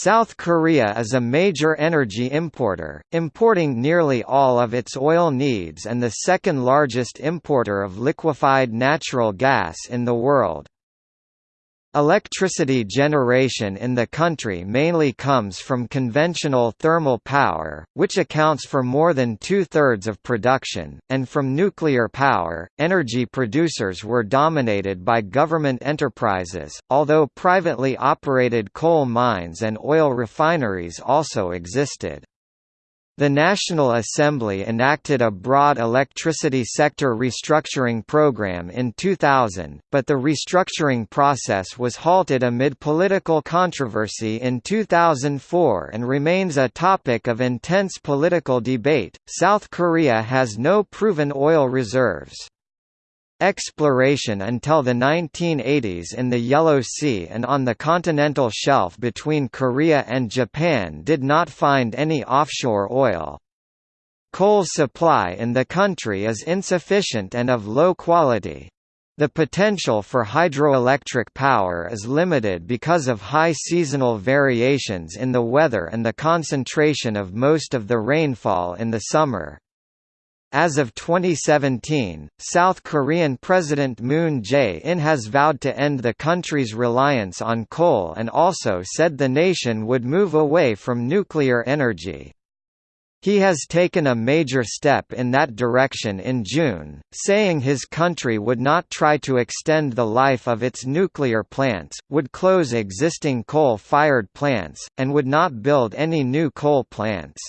South Korea is a major energy importer, importing nearly all of its oil needs and the second largest importer of liquefied natural gas in the world. Electricity generation in the country mainly comes from conventional thermal power, which accounts for more than two-thirds of production, and from nuclear power. Energy producers were dominated by government enterprises, although privately operated coal mines and oil refineries also existed. The National Assembly enacted a broad electricity sector restructuring program in 2000, but the restructuring process was halted amid political controversy in 2004 and remains a topic of intense political debate. South Korea has no proven oil reserves. Exploration until the 1980s in the Yellow Sea and on the continental shelf between Korea and Japan did not find any offshore oil. Coal supply in the country is insufficient and of low quality. The potential for hydroelectric power is limited because of high seasonal variations in the weather and the concentration of most of the rainfall in the summer. As of 2017, South Korean President Moon Jae-in has vowed to end the country's reliance on coal and also said the nation would move away from nuclear energy. He has taken a major step in that direction in June, saying his country would not try to extend the life of its nuclear plants, would close existing coal-fired plants, and would not build any new coal plants.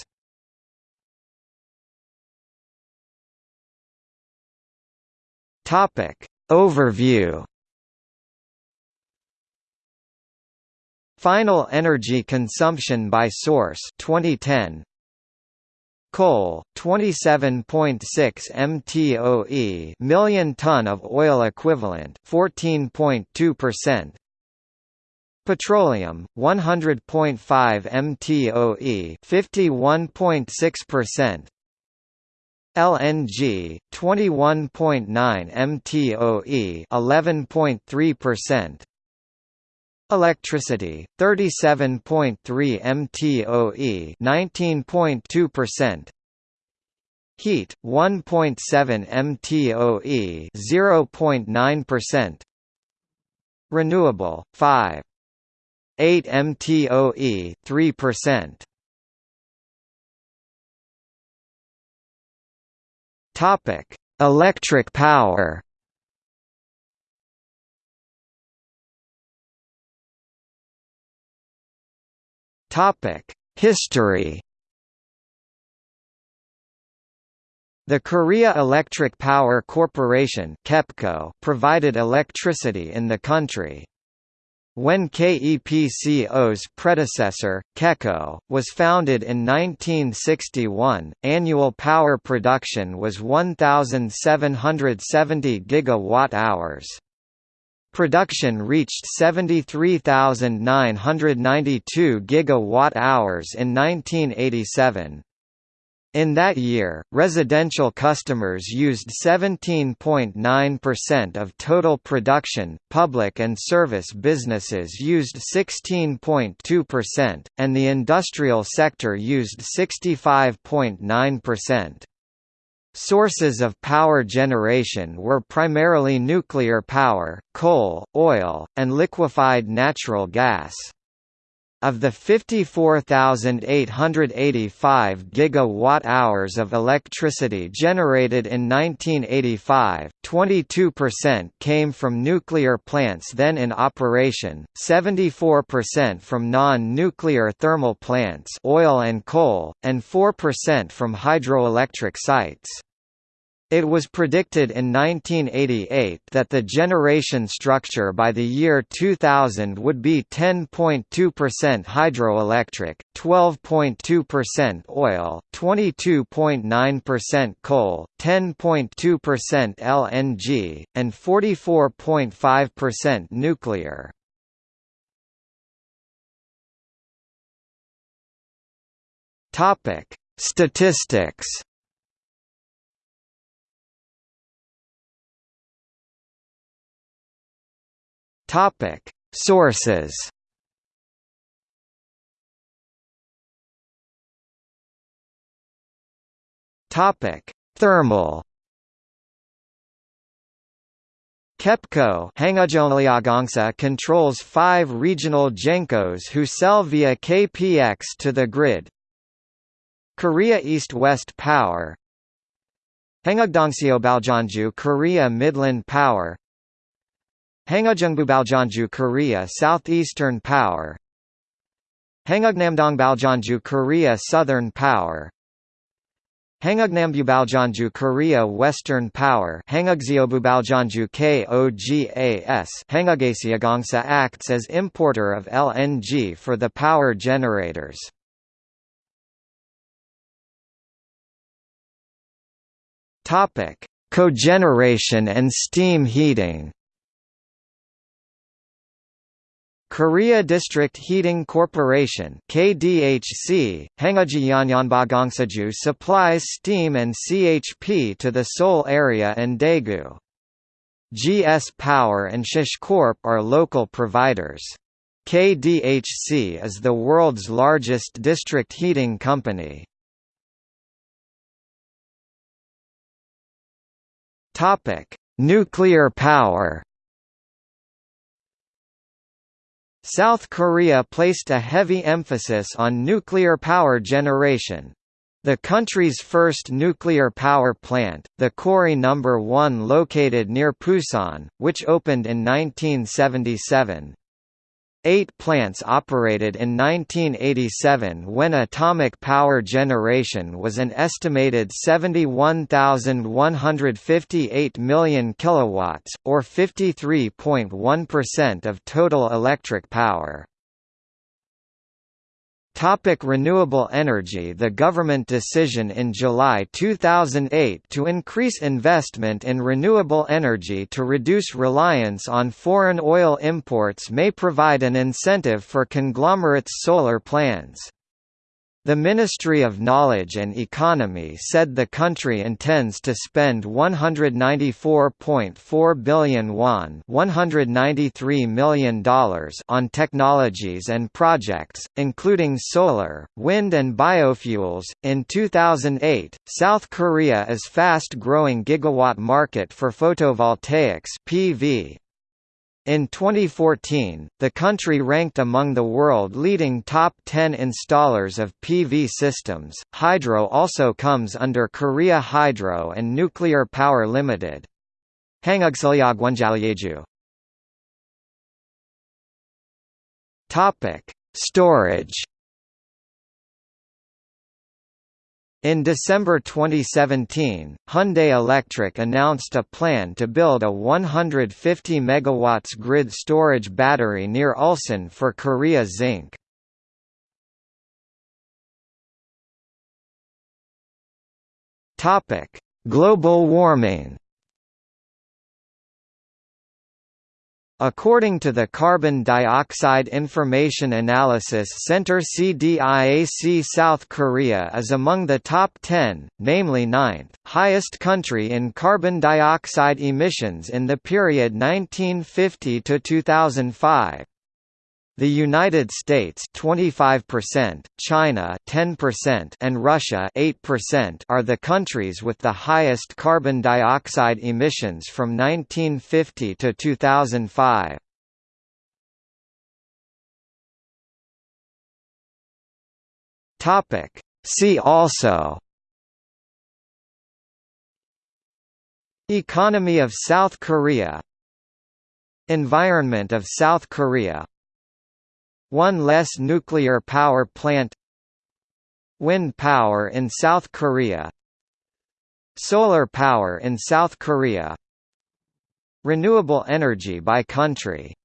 Topic. Overview. Final energy consumption by source 2010 Coal 27.6 mtoe million ton of oil equivalent 14.2% Petroleum 100.5 mtoe 51.6% LNG 21.9 mtoe 11.3% Electricity 37.3 mtoe 19.2% Heat 1.7 mtoe 0.9% Renewable 5 8 mtoe 3% Topic: Electric power. Topic: History. The Korea Electric Power Corporation (KEPCO) provided electricity in the country. When KEPCO's predecessor, KECO, was founded in 1961, annual power production was 1,770 gigawatt-hours. Production reached 73,992 gigawatt-hours in 1987. In that year, residential customers used 17.9% of total production, public and service businesses used 16.2%, and the industrial sector used 65.9%. Sources of power generation were primarily nuclear power, coal, oil, and liquefied natural gas. Of the 54,885 gigawatt-hours of electricity generated in 1985, 22% came from nuclear plants then in operation, 74% from non-nuclear thermal plants oil and coal, and 4% from hydroelectric sites. It was predicted in 1988 that the generation structure by the year 2000 would be 10.2% hydroelectric, 12.2% oil, 22.9% coal, 10.2% LNG, and 44.5% nuclear. Statistics Topic: Sources. Topic: Thermal. KEPCO controls five regional GENCOs who sell via KPX to the grid. Korea East West Power Hangugdongseobaljeonju Korea Midland Power Hangujungbubaljeonju Korea Southeastern Power Hangugnamdongbaljeonju Korea Southern Power Hangugnambubaljeonju Korea Western Power Hangugseobubaljeonju KOGAS Hangugasiagongsa acts as importer of LNG for the power generators. Cogeneration and steam heating. Korea District Heating Corporation KDHC, supplies steam and CHP to the Seoul area and Daegu. GS Power and Shish Corp are local providers. KDHC is the world's largest district heating company. Nuclear power South Korea placed a heavy emphasis on nuclear power generation. The country's first nuclear power plant, the Kori No. 1 located near Pusan, which opened in 1977, Eight plants operated in 1987 when atomic power generation was an estimated 71,158 million kilowatts, or 53.1% of total electric power. Topic renewable energy The government decision in July 2008 to increase investment in renewable energy to reduce reliance on foreign oil imports may provide an incentive for conglomerates' solar plans. The Ministry of Knowledge and Economy said the country intends to spend 194.4 billion won $193 million on technologies and projects, including solar, wind and biofuels. In 2008, South Korea is fast growing gigawatt market for photovoltaics PV, in 2014, the country ranked among the world-leading top 10 installers of PV systems. Hydro also comes under Korea Hydro and Nuclear Power Limited. Topic: Storage In December 2017, Hyundai Electric announced a plan to build a 150 MW grid storage battery near Ulsan for Korea Zinc. Global warming According to the Carbon Dioxide Information Analysis Center CDIAC South Korea is among the top 10, namely ninth, highest country in carbon dioxide emissions in the period 1950 to 2005. The United States 25%, China 10% and Russia 8% are the countries with the highest carbon dioxide emissions from 1950 to 2005. Topic See also Economy of South Korea Environment of South Korea one less nuclear power plant Wind power in South Korea Solar power in South Korea Renewable energy by country